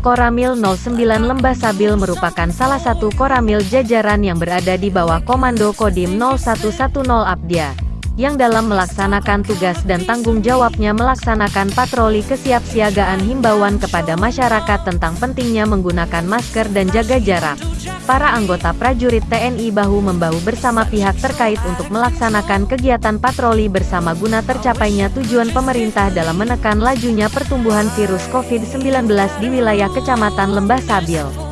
Koramil 09 Lembah Sabil merupakan salah satu koramil jajaran yang berada di bawah Komando Kodim 0110 Abdia, yang dalam melaksanakan tugas dan tanggung jawabnya melaksanakan patroli kesiapsiagaan himbauan kepada masyarakat tentang pentingnya menggunakan masker dan jaga jarak para anggota prajurit TNI bahu-membahu bersama pihak terkait untuk melaksanakan kegiatan patroli bersama guna tercapainya tujuan pemerintah dalam menekan lajunya pertumbuhan virus COVID-19 di wilayah Kecamatan Lembah Sabil.